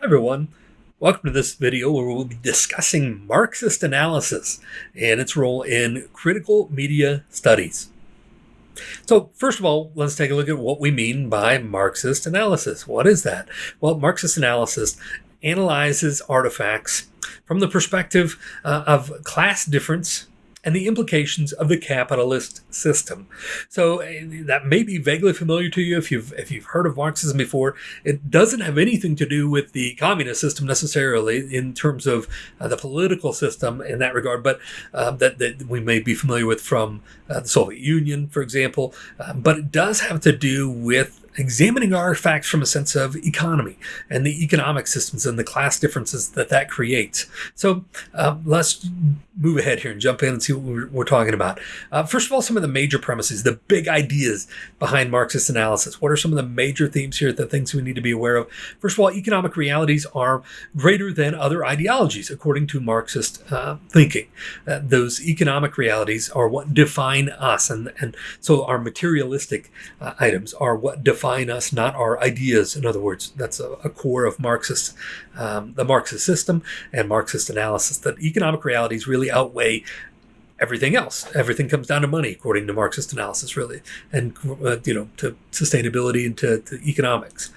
Hi everyone. Welcome to this video where we'll be discussing Marxist analysis and its role in critical media studies. So first of all, let's take a look at what we mean by Marxist analysis. What is that? Well, Marxist analysis analyzes artifacts from the perspective uh, of class difference and the implications of the capitalist system. So uh, that may be vaguely familiar to you if you've if you've heard of Marxism before. It doesn't have anything to do with the communist system necessarily in terms of uh, the political system in that regard, but uh, that, that we may be familiar with from uh, the Soviet Union, for example. Uh, but it does have to do with examining artifacts from a sense of economy and the economic systems and the class differences that that creates. So uh, let's move ahead here and jump in and see what we're, we're talking about. Uh, first of all, some of the major premises, the big ideas behind Marxist analysis. What are some of the major themes here, the things we need to be aware of? First of all, economic realities are greater than other ideologies, according to Marxist uh, thinking. Uh, those economic realities are what define us. And, and so our materialistic uh, items are what define define us, not our ideas. In other words, that's a, a core of Marxist, um, the Marxist system and Marxist analysis that economic realities really outweigh everything else. Everything comes down to money, according to Marxist analysis, really, and uh, you know to sustainability and to, to economics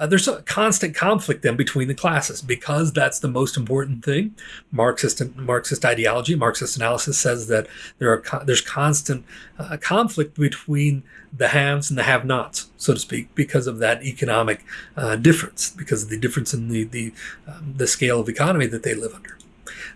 uh, there's a constant conflict then between the classes because that's the most important thing. Marxist Marxist ideology, Marxist analysis says that there are there's constant uh, conflict between the haves and the have-nots, so to speak, because of that economic uh, difference, because of the difference in the the um, the scale of economy that they live under.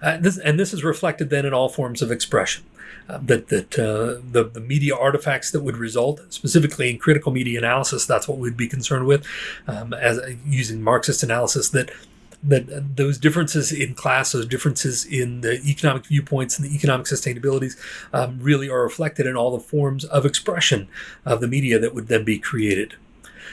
Uh, this, and this is reflected then in all forms of expression. Uh, that that uh, the, the media artifacts that would result, specifically in critical media analysis, that's what we'd be concerned with, um, as using Marxist analysis that that those differences in class, those differences in the economic viewpoints and the economic sustainabilities um, really are reflected in all the forms of expression of the media that would then be created.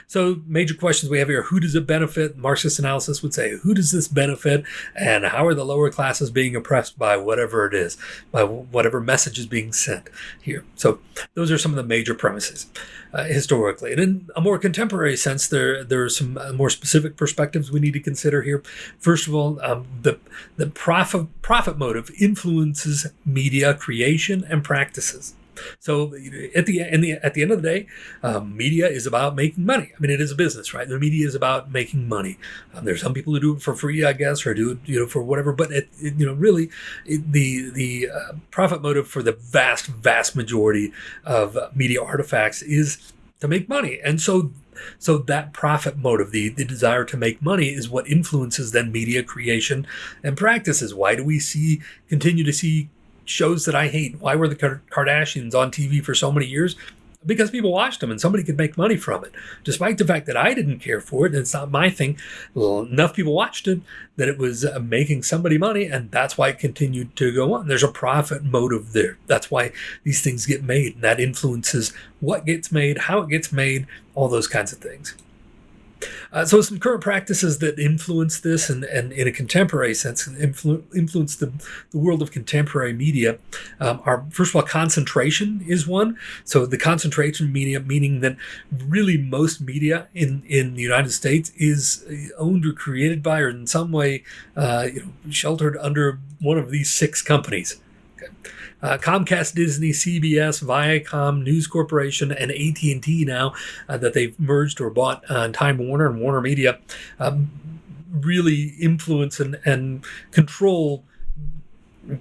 So major questions we have here, who does it benefit? Marxist analysis would say, who does this benefit? And how are the lower classes being oppressed by whatever it is, by whatever message is being sent here? So those are some of the major premises uh, historically. And in a more contemporary sense, there, there are some uh, more specific perspectives we need to consider here. First of all, um, the, the profit, profit motive influences media creation and practices. So at the, the at the end of the day, um, media is about making money. I mean, it is a business, right? The media is about making money. Um, there's some people who do it for free, I guess, or do it you know for whatever. But it, it, you know, really, it, the the uh, profit motive for the vast vast majority of media artifacts is to make money, and so so that profit motive, the, the desire to make money is what influences then media creation and practices. Why do we see continue to see shows that I hate. Why were the Kardashians on TV for so many years? Because people watched them and somebody could make money from it. Despite the fact that I didn't care for it and it's not my thing, well, enough people watched it that it was uh, making somebody money and that's why it continued to go on. There's a profit motive there. That's why these things get made and that influences what gets made, how it gets made, all those kinds of things. Uh, so some current practices that influence this and, and in a contemporary sense influ influence the, the world of contemporary media um, are, first of all, concentration is one. So the concentration media, meaning that really most media in, in the United States is owned or created by or in some way uh, you know, sheltered under one of these six companies. Okay. Uh, Comcast, Disney, CBS, Viacom, News Corporation, and AT&T now uh, that they've merged or bought uh, Time Warner and Warner Media um, really influence and, and control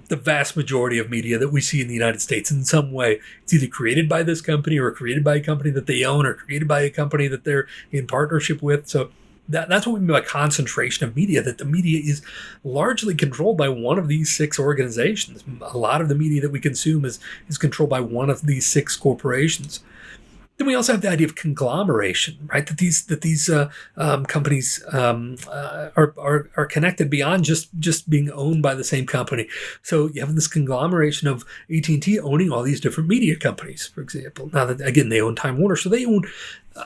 the vast majority of media that we see in the United States in some way. It's either created by this company or created by a company that they own or created by a company that they're in partnership with. So that, that's what we mean by concentration of media, that the media is largely controlled by one of these six organizations. A lot of the media that we consume is, is controlled by one of these six corporations. Then we also have the idea of conglomeration, right? That these that these uh, um, companies um, uh, are, are are connected beyond just just being owned by the same company. So you have this conglomeration of AT and T owning all these different media companies, for example. Now that again they own Time Warner, so they own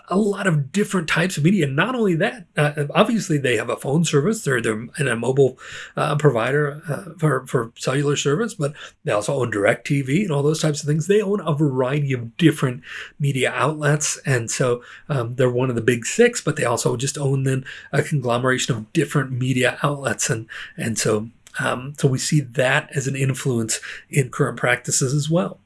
a lot of different types of media. Not only that, uh, obviously they have a phone service. They're they're in a mobile uh, provider uh, for for cellular service, but they also own DirecTV and all those types of things. They own a variety of different media outlets, and so um, they're one of the big six. But they also just own then a conglomeration of different media outlets, and and so um, so we see that as an influence in current practices as well.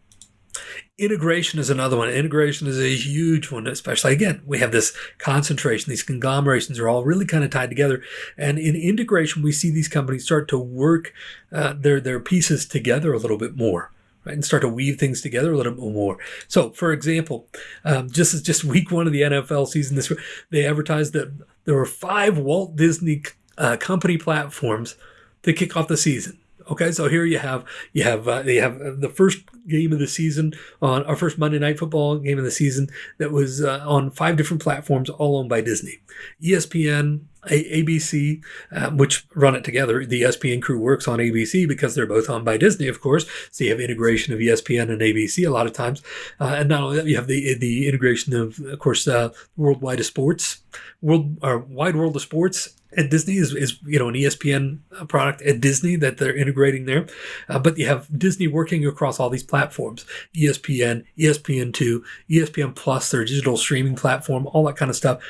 Integration is another one. Integration is a huge one, especially again, we have this concentration, these conglomerations are all really kind of tied together. And in integration, we see these companies start to work uh, their, their pieces together a little bit more. Right, and start to weave things together a little bit more. So, for example, um, just as just week one of the NFL season, this they advertised that there were five Walt Disney uh, company platforms to kick off the season. Okay, so here you have you have uh, you have the first game of the season on our first Monday Night Football game of the season that was uh, on five different platforms, all owned by Disney, ESPN, a- ABC, um, which run it together. The ESPN crew works on ABC because they're both owned by Disney, of course. So you have integration of ESPN and ABC a lot of times, uh, and not only that, you have the the integration of, of course, uh, Worldwide of Sports, World or Wide World of Sports at Disney is, is you know an ESPN product at Disney that they're integrating there, uh, but you have Disney working across all these platforms: ESPN, ESPN2, ESPN Plus, their digital streaming platform, all that kind of stuff.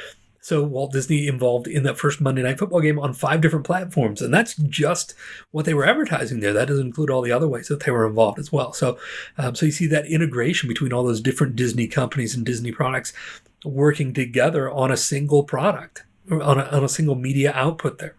So Walt Disney involved in that first Monday Night Football game on five different platforms, and that's just what they were advertising there. That doesn't include all the other ways that they were involved as well. So, um, so you see that integration between all those different Disney companies and Disney products working together on a single product on a, on a single media output there.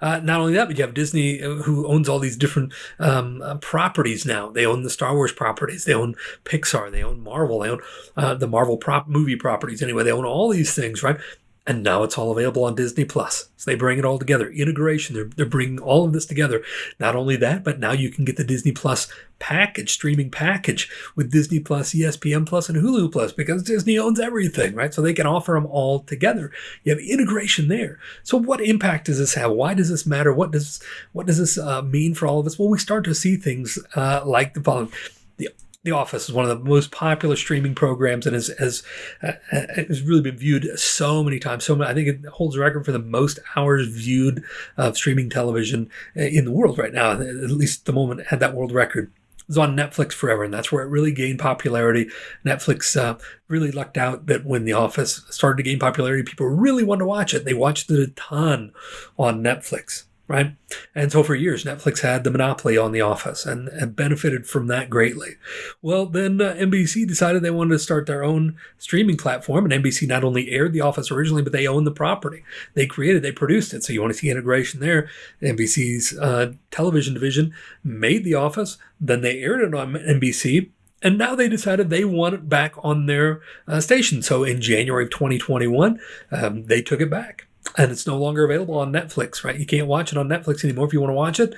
Uh, not only that, but you have Disney, uh, who owns all these different um, uh, properties now. They own the Star Wars properties, they own Pixar, they own Marvel, they own uh, the Marvel prop movie properties. Anyway, they own all these things, right? And now it's all available on Disney Plus. So they bring it all together. Integration, they're, they're bringing all of this together. Not only that, but now you can get the Disney Plus package, streaming package with Disney Plus, ESPN Plus, and Hulu Plus because Disney owns everything, right? So they can offer them all together. You have integration there. So what impact does this have? Why does this matter? What does what does this uh, mean for all of us? Well, we start to see things uh, like the following. The the Office is one of the most popular streaming programs and has, has, uh, has really been viewed so many times. So many, I think it holds a record for the most hours viewed of streaming television in the world right now. At least the moment it had that world record. It was on Netflix forever, and that's where it really gained popularity. Netflix uh, really lucked out that when The Office started to gain popularity, people really wanted to watch it. They watched it a ton on Netflix right? And so for years, Netflix had the monopoly on The Office and, and benefited from that greatly. Well, then uh, NBC decided they wanted to start their own streaming platform, and NBC not only aired The Office originally, but they owned the property. They created, they produced it. So you want to see integration there. NBC's uh, television division made The Office, then they aired it on NBC. And now they decided they want it back on their uh, station. So in January of 2021, um, they took it back and it's no longer available on Netflix, right? You can't watch it on Netflix anymore. If you want to watch it,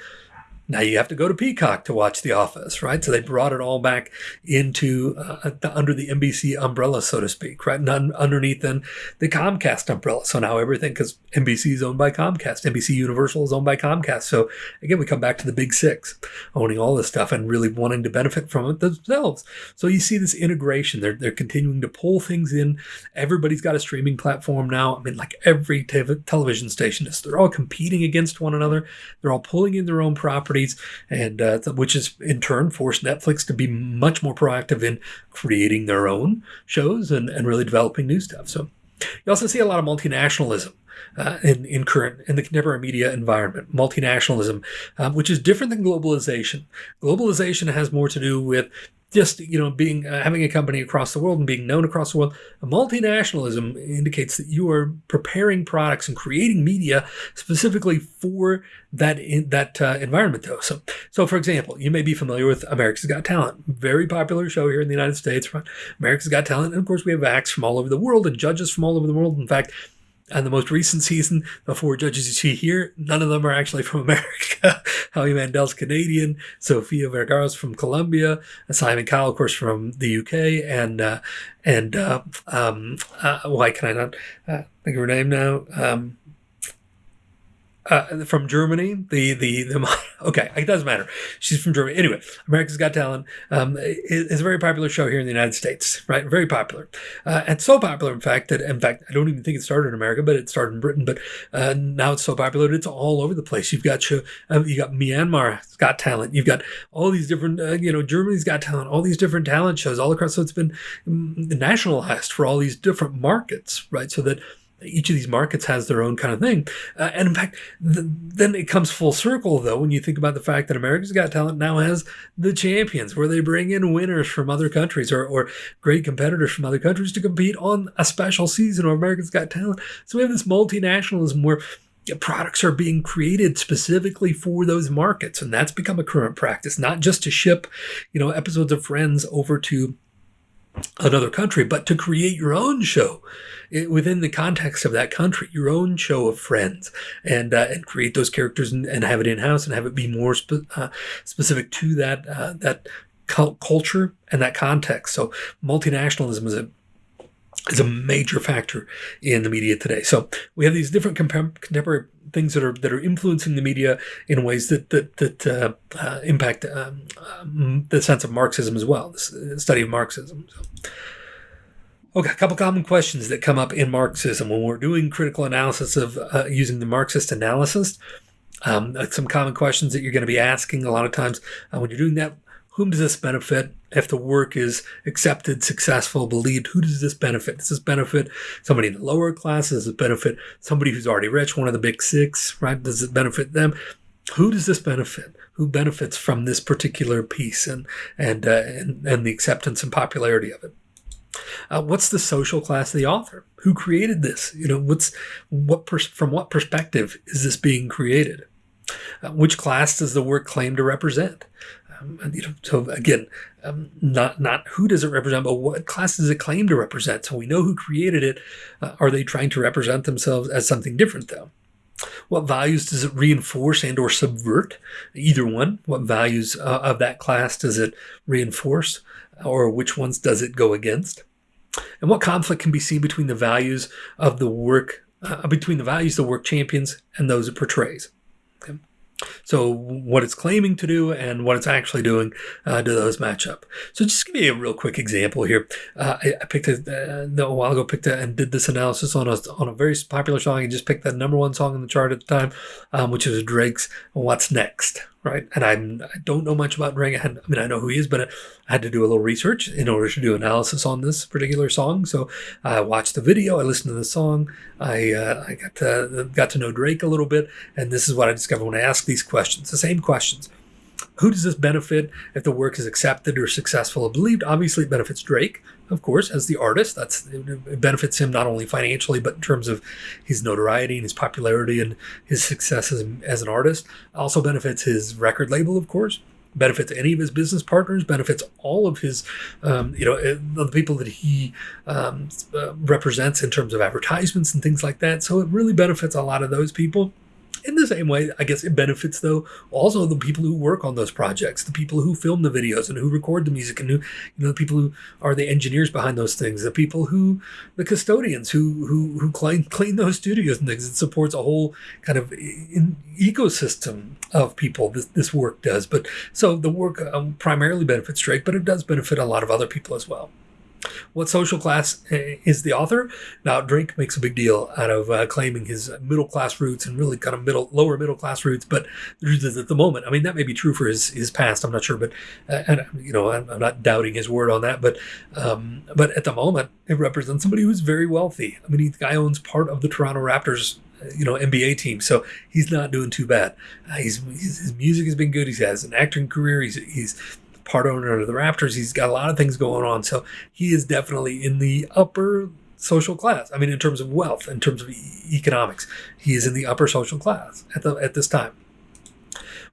now you have to go to Peacock to watch The Office, right? So they brought it all back into uh, under the NBC umbrella, so to speak, right? And underneath then the Comcast umbrella. So now everything, because NBC is owned by Comcast, NBC Universal is owned by Comcast. So again, we come back to the big six, owning all this stuff and really wanting to benefit from it themselves. So you see this integration. They're they're continuing to pull things in. Everybody's got a streaming platform now. I mean, like every te- television station is. They're all competing against one another. They're all pulling in their own property properties, and uh, which has in turn forced Netflix to be much more proactive in creating their own shows and, and really developing new stuff. So you also see a lot of multinationalism. Uh, in, in current in the contemporary media environment, multinationalism, um, which is different than globalization. Globalization has more to do with just you know being uh, having a company across the world and being known across the world multinationalism indicates that you are preparing products and creating media specifically for that in, that uh, environment though. So so for example you may be familiar with america's got talent very popular show here in the united states america's got talent and of course we have acts from all over the world and judges from all over the world. In fact and the most recent season, the four judges you see here, none of them are actually from America. Howie Mandel's Canadian, Sofia Vergara's from Colombia, Simon Cowell, of course, from the UK, and uh, and uh, um, uh, why can I not uh, think of her name now? Um, uh, from Germany. The, the the okay, it doesn't matter. She's from Germany. Anyway, America's Got Talent um, is a very popular show here in the United States, right? Very popular, uh, and so popular, in fact, that in fact I don't even think it started in America, but it started in Britain. But uh, now it's so popular it's all over the place. You've got uh, you got Myanmar's Got Talent. You've got all these different, uh, you know, Germany's Got Talent. All these different talent shows all across. So it's been um, nationalized for all these different markets, right? So that each of these markets has their own kind of thing. Uh, and in fact, the, then it comes full circle, though, when you think about the fact that America's Got Talent now has the champions, where they bring in winners from other countries or, or great competitors from other countries to compete on a special season of America's Got Talent. So we have this multinationalism where products are being created specifically for those markets and that's become a current practice not just to ship you know episodes of friends over to another country, but to create your own show within the context of that country, your own show of friends, and uh, and create those characters and, and have it in house and have it be more spe- uh, specific to that uh, that culture and that context. So multinationalism is a is a major factor in the media today. So we have these different contemporary things that are that are influencing the media in ways that that that uh, uh, impact um, um, the sense of Marxism as well, the study of Marxism. So. Okay, a couple common questions that come up in Marxism when we're doing critical analysis of uh, using the Marxist analysis. Um, some common questions that you're going to be asking a lot of times uh, when you're doing that whom does this benefit? If the work is accepted, successful, believed, who does this benefit? Does this benefit somebody in the lower class? Does it benefit somebody who's already rich, one of the big six, right? Does it benefit them? Who does this benefit? Who benefits from this particular piece and and uh, and, and the acceptance and popularity of it? Uh, what's the social class of the author? Who created this? You know, what's what from what perspective is this being created? Uh, which class does the work claim to represent? Um, you know, so again, um, not not who does it represent, but what class does it claim to represent? So we know who created it. Uh, are they trying to represent themselves as something different, though? What values does it reinforce and or subvert? Either one. What values uh, of that class does it reinforce, or which ones does it go against? And what conflict can be seen between the values of the work, uh, between the values the work champions and those it portrays? So what it's claiming to do and what it's actually doing, uh, do those match up? So just give you a real quick example here. Uh, I, I, picked a, uh, a while ago, picked a, and did this analysis on a, on a very popular song. I just picked that number one song in the chart at the time, um, which is Drake's What's Next, right? And I'm, I don't know much about Drake. I, I mean, I know who he is, but I had to do a little research in order to do analysis on this particular song. So I watched the video, I listened to the song, I, uh, I got to got to know Drake a little bit, and this is what I discovered when I asked these questions, the same questions. Who does this benefit if the work is accepted or successful or believed? Obviously, it benefits Drake, of course, as the artist. That's it benefits him not only financially, but in terms of his notoriety and his popularity and his success as, as an artist. Also benefits his record label, of course benefits any of his business partners, benefits all of his, um, you know, eh, the people that he um, uh, represents in terms of advertisements and things like that. So it really benefits a lot of those people. In the same way, I guess it benefits though also the people who work on those projects, the people who film the videos and who record the music, and who you know the people who are the engineers behind those things, the people who the custodians who who who clean clean those studios and things. It supports a whole kind of in, ecosystem of people. This this work does, but so the work um, primarily benefits Drake, but it does benefit a lot of other people as well. What social class eh, is the author? Now, Drake makes a big deal out of uh, claiming his middle class roots and really kind of middle, lower middle class roots. But at the moment, I mean, that may be true for his, his past. I'm not sure, but uh, and you know, I'm, I'm, not doubting his word on that. But um, but at the moment, it represents somebody who's very wealthy. I mean, the guy owns part of the Toronto Raptors you know NBA team. So he's not doing too bad. Uh, he's, his music has been good. He has an acting career. He's he's part owner of the Raptors. He's got a lot of things going on. So he is definitely in the upper social class. I mean, in terms of wealth, in terms of e- economics, he is in the upper social class at the at this time.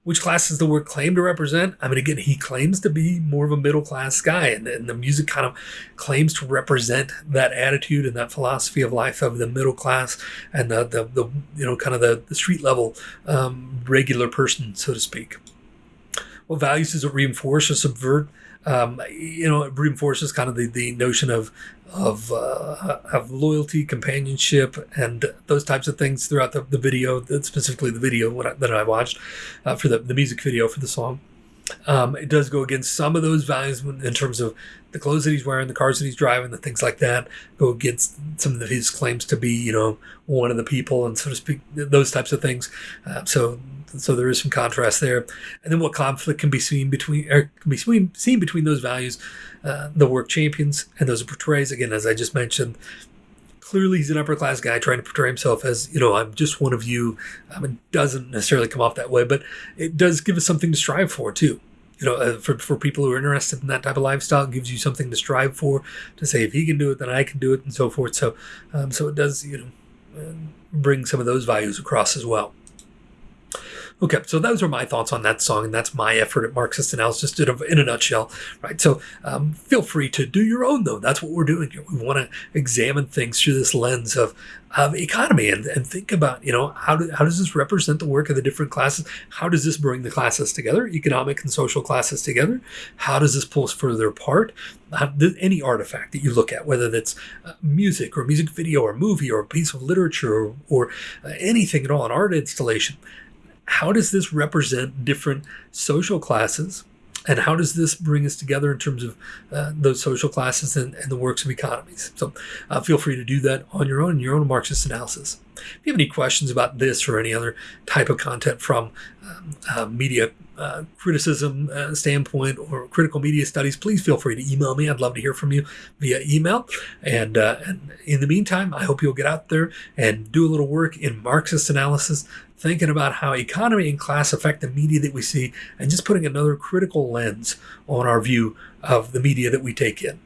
Which class does the word claim to represent? I mean, again, he claims to be more of a middle class guy, and, and the music kind of claims to represent that attitude and that philosophy of life of the middle class and the, the, the you know, kind of the, the street level um, regular person, so to speak. What values does it reinforce or subvert? Um, you know, it reinforces kind of the, the notion of of uh, of loyalty, companionship, and those types of things throughout the, the video, specifically the video that I watched uh, for the, the music video for the song. Um, it does go against some of those values in terms of the clothes that he's wearing, the cars that he's driving, the things like that. Go against some of his claims to be, you know, one of the people, and so to speak, those types of things. Uh, so, so there is some contrast there. And then what conflict can be seen between, or can be seen, seen between those values, uh, the work champions and those portrays. Again, as I just mentioned, clearly he's an upper class guy trying to portray himself as you know i'm just one of you. Um, it doesn't necessarily come off that way but it does give us something to strive for too. You know uh, for, for people who are interested in that type of lifestyle gives you something to strive for to say if he can do it then i can do it and so forth. So um, so it does you know uh, bring some of those values across as Okay, so those are my thoughts on that song, and that's my effort at Marxist analysis in a, in a nutshell, right? So um, feel free to do your own, though. That's what we're doing here. We want to examine things through this lens of, of economy and, and think about, you know, how, do, how does this represent the work of the different classes? How does this bring the classes together, economic and social classes together? How does this pull us further apart? How, any artifact that you look at, whether that's uh, music or music video or movie or a piece of literature or, or uh, anything at all, an art installation, how does this represent different social classes? And how does this bring us together in terms of uh, those social classes and, and, the works of economies? So uh, feel free to do that on your own, in your own Marxist analysis. If you have any questions about this or any other type of content from um, uh, media uh, criticism uh, standpoint or critical media studies, please feel free to email me. I'd love to hear from you via email. And, uh, and in the meantime, I hope you'll get out there and do a little work in Marxist analysis, thinking about how economy and class affect the media that we see, and just putting another critical lens on our view of the media that we take in.